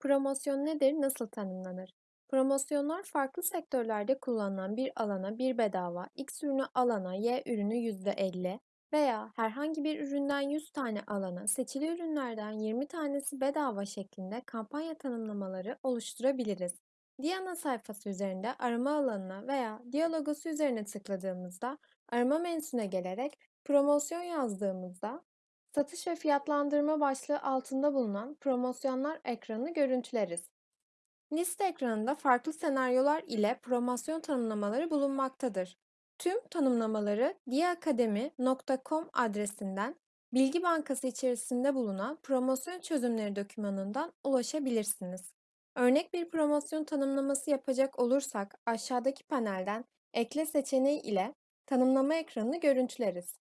Promosyon nedir, nasıl tanımlanır? Promosyonlar farklı sektörlerde kullanılan bir alana bir bedava, X ürünü alana Y ürünü %50 veya herhangi bir üründen 100 tane alana seçili ürünlerden 20 tanesi bedava şeklinde kampanya tanımlamaları oluşturabiliriz. Diana sayfası üzerinde arama alanına veya Dia logosu üzerine tıkladığımızda arama menüsüne gelerek promosyon yazdığımızda Satış ve fiyatlandırma başlığı altında bulunan promosyonlar ekranını görüntüleriz. Liste ekranında farklı senaryolar ile promosyon tanımlamaları bulunmaktadır. Tüm tanımlamaları diakademi.com adresinden bilgi bankası içerisinde bulunan promosyon çözümleri dokümanından ulaşabilirsiniz. Örnek bir promosyon tanımlaması yapacak olursak aşağıdaki panelden ekle seçeneği ile tanımlama ekranını görüntüleriz.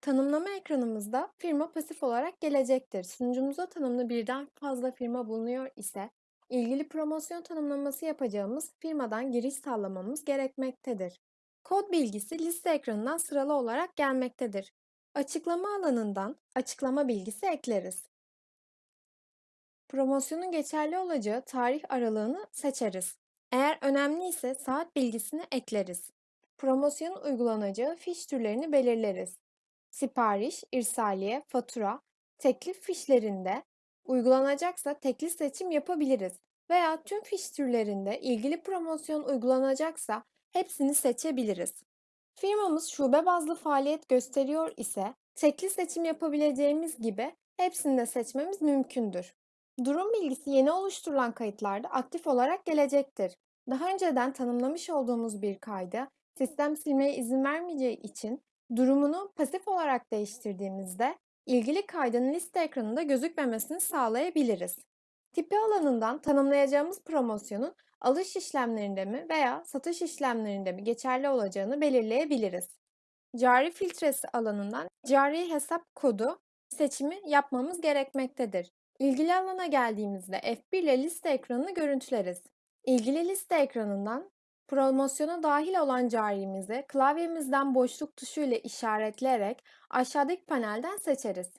Tanımlama ekranımızda firma pasif olarak gelecektir. Sunucumuza tanımlı birden fazla firma bulunuyor ise ilgili promosyon tanımlaması yapacağımız firmadan giriş sağlamamız gerekmektedir. Kod bilgisi liste ekranından sıralı olarak gelmektedir. Açıklama alanından açıklama bilgisi ekleriz. Promosyonun geçerli olacağı tarih aralığını seçeriz. Eğer önemli ise saat bilgisini ekleriz. Promosyonun uygulanacağı fiş türlerini belirleriz sipariş, irsaliye, fatura, teklif fişlerinde uygulanacaksa tekli seçim yapabiliriz veya tüm fiş türlerinde ilgili promosyon uygulanacaksa hepsini seçebiliriz. Firmamız şube bazlı faaliyet gösteriyor ise tekli seçim yapabileceğimiz gibi hepsini de seçmemiz mümkündür. Durum bilgisi yeni oluşturulan kayıtlarda aktif olarak gelecektir. Daha önceden tanımlamış olduğumuz bir kaydı sistem silmeye izin vermeyeceği için Durumunu pasif olarak değiştirdiğimizde ilgili kaydın liste ekranında gözükmemesini sağlayabiliriz. Tipi alanından tanımlayacağımız promosyonun alış işlemlerinde mi veya satış işlemlerinde mi geçerli olacağını belirleyebiliriz. Cari filtresi alanından cari hesap kodu seçimi yapmamız gerekmektedir. İlgili alana geldiğimizde F1 ile liste ekranını görüntüleriz. İlgili liste ekranından Promosyona dahil olan carimizi klavyemizden boşluk tuşu ile işaretleyerek aşağıdaki panelden seçeriz.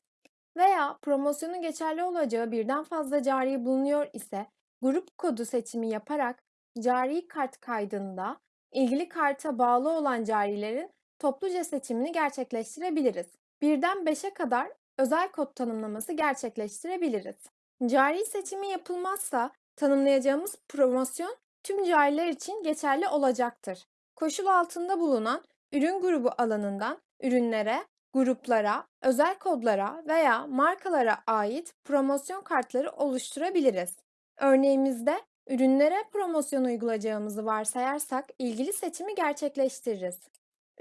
Veya promosyonun geçerli olacağı birden fazla cari bulunuyor ise grup kodu seçimi yaparak cari kart kaydında ilgili karta bağlı olan carilerin topluca seçimini gerçekleştirebiliriz. Birden 5'e kadar özel kod tanımlaması gerçekleştirebiliriz. Cari seçimi yapılmazsa tanımlayacağımız promosyon tüm cariler için geçerli olacaktır. Koşul altında bulunan ürün grubu alanından ürünlere, gruplara, özel kodlara veya markalara ait promosyon kartları oluşturabiliriz. Örneğimizde ürünlere promosyon uygulayacağımızı varsayarsak ilgili seçimi gerçekleştiririz.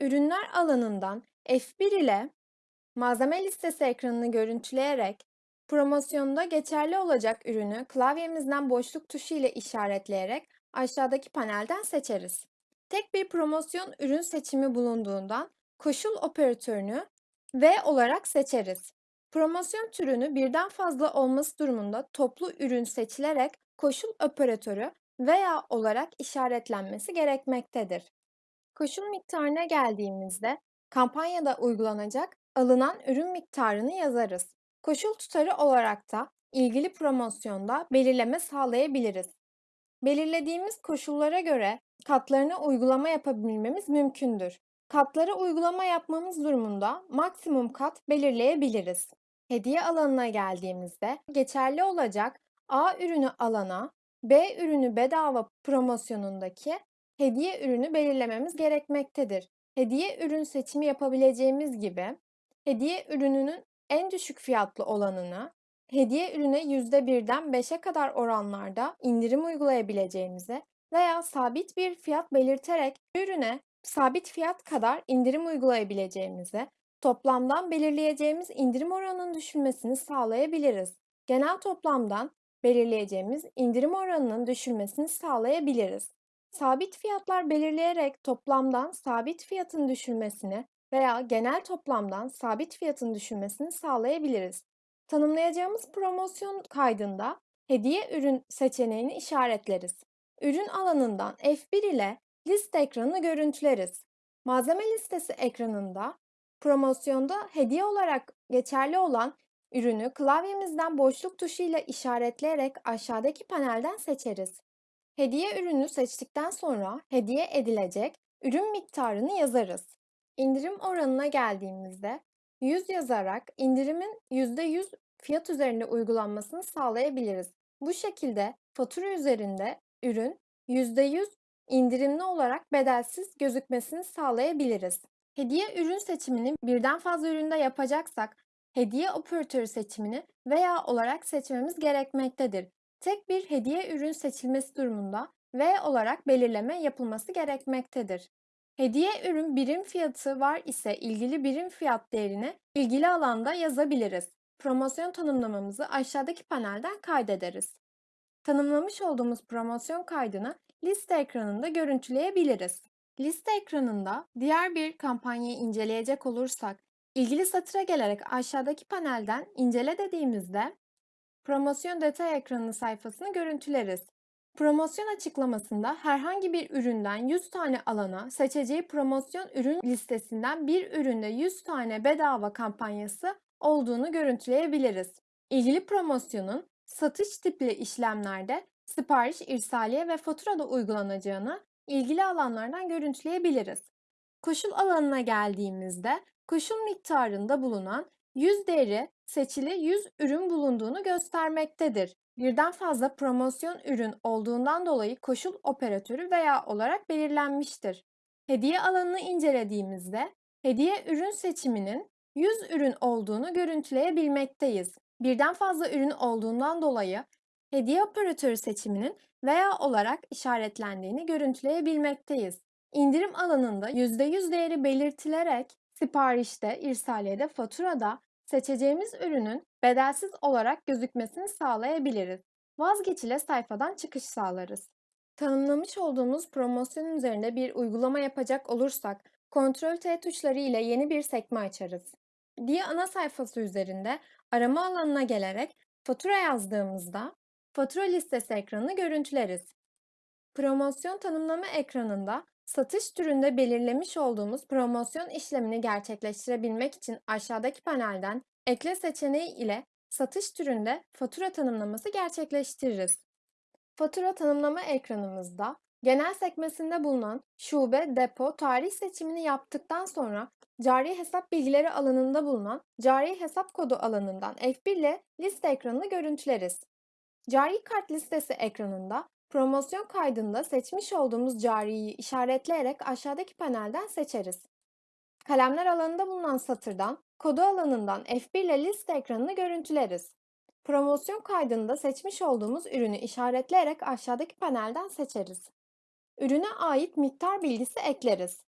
Ürünler alanından F1 ile malzeme listesi ekranını görüntüleyerek promosyonda geçerli olacak ürünü klavyemizden boşluk tuşu ile işaretleyerek aşağıdaki panelden seçeriz. Tek bir promosyon ürün seçimi bulunduğundan koşul operatörünü V olarak seçeriz. Promosyon türünü birden fazla olması durumunda toplu ürün seçilerek koşul operatörü veya olarak işaretlenmesi gerekmektedir. Koşul miktarına geldiğimizde kampanyada uygulanacak alınan ürün miktarını yazarız. Koşul tutarı olarak da ilgili promosyonda belirleme sağlayabiliriz. Belirlediğimiz koşullara göre katlarına uygulama yapabilmemiz mümkündür. Katlara uygulama yapmamız durumunda maksimum kat belirleyebiliriz. Hediye alanına geldiğimizde geçerli olacak A ürünü alana B ürünü bedava promosyonundaki hediye ürünü belirlememiz gerekmektedir. Hediye ürün seçimi yapabileceğimiz gibi hediye ürününün en düşük fiyatlı olanını hediye ürüne %1'den 5'e kadar oranlarda indirim uygulayabileceğimizi veya sabit bir fiyat belirterek ürüne sabit fiyat kadar indirim uygulayabileceğimizi, toplamdan belirleyeceğimiz indirim oranının düşülmesini sağlayabiliriz. Genel toplamdan belirleyeceğimiz indirim oranının düşülmesini sağlayabiliriz. Sabit fiyatlar belirleyerek toplamdan sabit fiyatın düşülmesini veya genel toplamdan sabit fiyatın düşülmesini sağlayabiliriz. Tanımlayacağımız promosyon kaydında hediye ürün seçeneğini işaretleriz. Ürün alanından F1 ile liste ekranını görüntüleriz. Malzeme listesi ekranında promosyonda hediye olarak geçerli olan Ürünü klavyemizden boşluk tuşuyla işaretleyerek aşağıdaki panelden seçeriz. Hediye ürünü seçtikten sonra hediye edilecek ürün miktarını yazarız. İndirim oranına geldiğimizde 100 yazarak indirimin %100 fiyat üzerinde uygulanmasını sağlayabiliriz. Bu şekilde fatura üzerinde ürün %100 indirimli olarak bedelsiz gözükmesini sağlayabiliriz. Hediye ürün seçimini birden fazla üründe yapacaksak hediye operatörü seçimini veya olarak seçmemiz gerekmektedir. Tek bir hediye ürün seçilmesi durumunda V olarak belirleme yapılması gerekmektedir. Hediye ürün birim fiyatı var ise ilgili birim fiyat değerini ilgili alanda yazabiliriz. Promosyon tanımlamamızı aşağıdaki panelden kaydederiz. Tanımlamış olduğumuz promosyon kaydını liste ekranında görüntüleyebiliriz. Liste ekranında diğer bir kampanyayı inceleyecek olursak, ilgili satıra gelerek aşağıdaki panelden incele dediğimizde promosyon detay ekranı sayfasını görüntüleriz. Promosyon açıklamasında herhangi bir üründen 100 tane alana seçeceği promosyon ürün listesinden bir üründe 100 tane bedava kampanyası olduğunu görüntüleyebiliriz. İlgili promosyonun satış tipli işlemlerde sipariş, irsaliye ve faturada uygulanacağını ilgili alanlardan görüntüleyebiliriz. Koşul alanına geldiğimizde koşul miktarında bulunan 100 değeri seçili 100 ürün bulunduğunu göstermektedir. Birden fazla promosyon ürün olduğundan dolayı koşul operatörü veya olarak belirlenmiştir. Hediye alanını incelediğimizde hediye ürün seçiminin 100 ürün olduğunu görüntüleyebilmekteyiz. Birden fazla ürün olduğundan dolayı hediye operatörü seçiminin veya olarak işaretlendiğini görüntüleyebilmekteyiz. İndirim alanında %100 değeri belirtilerek siparişte, irsaliyede, faturada seçeceğimiz ürünün bedelsiz olarak gözükmesini sağlayabiliriz. Vazgeçile sayfadan çıkış sağlarız. Tanımlamış olduğumuz promosyon üzerinde bir uygulama yapacak olursak Ctrl T tuşları ile yeni bir sekme açarız. Diye ana sayfası üzerinde arama alanına gelerek fatura yazdığımızda fatura listesi ekranını görüntüleriz. Promosyon tanımlama ekranında satış türünde belirlemiş olduğumuz promosyon işlemini gerçekleştirebilmek için aşağıdaki panelden ekle seçeneği ile satış türünde fatura tanımlaması gerçekleştiririz. Fatura tanımlama ekranımızda genel sekmesinde bulunan şube, depo, tarih seçimini yaptıktan sonra cari hesap bilgileri alanında bulunan cari hesap kodu alanından F1 ile liste ekranını görüntüleriz. Cari kart listesi ekranında promosyon kaydında seçmiş olduğumuz cariyi işaretleyerek aşağıdaki panelden seçeriz. Kalemler alanında bulunan satırdan kodu alanından F1 ile liste ekranını görüntüleriz. Promosyon kaydında seçmiş olduğumuz ürünü işaretleyerek aşağıdaki panelden seçeriz. Ürüne ait miktar bilgisi ekleriz.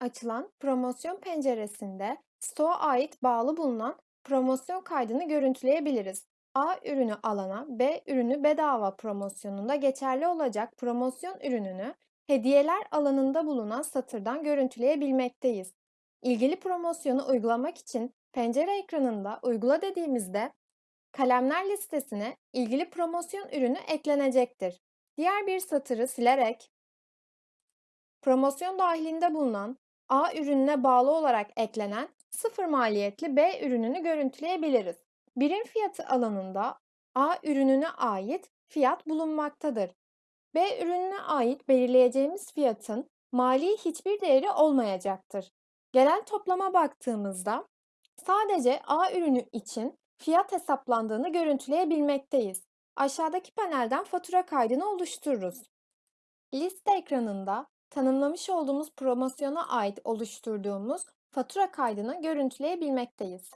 Açılan promosyon penceresinde stoğa ait bağlı bulunan promosyon kaydını görüntüleyebiliriz. A ürünü alana, B ürünü bedava promosyonunda geçerli olacak promosyon ürününü hediyeler alanında bulunan satırdan görüntüleyebilmekteyiz. İlgili promosyonu uygulamak için pencere ekranında uygula dediğimizde kalemler listesine ilgili promosyon ürünü eklenecektir. Diğer bir satırı silerek promosyon dahilinde bulunan A ürününe bağlı olarak eklenen sıfır maliyetli B ürününü görüntüleyebiliriz. Birim fiyatı alanında A ürününe ait fiyat bulunmaktadır. B ürününe ait belirleyeceğimiz fiyatın mali hiçbir değeri olmayacaktır. Genel toplama baktığımızda sadece A ürünü için fiyat hesaplandığını görüntüleyebilmekteyiz. Aşağıdaki panelden fatura kaydını oluştururuz. Liste ekranında tanımlamış olduğumuz promosyona ait oluşturduğumuz fatura kaydını görüntüleyebilmekteyiz.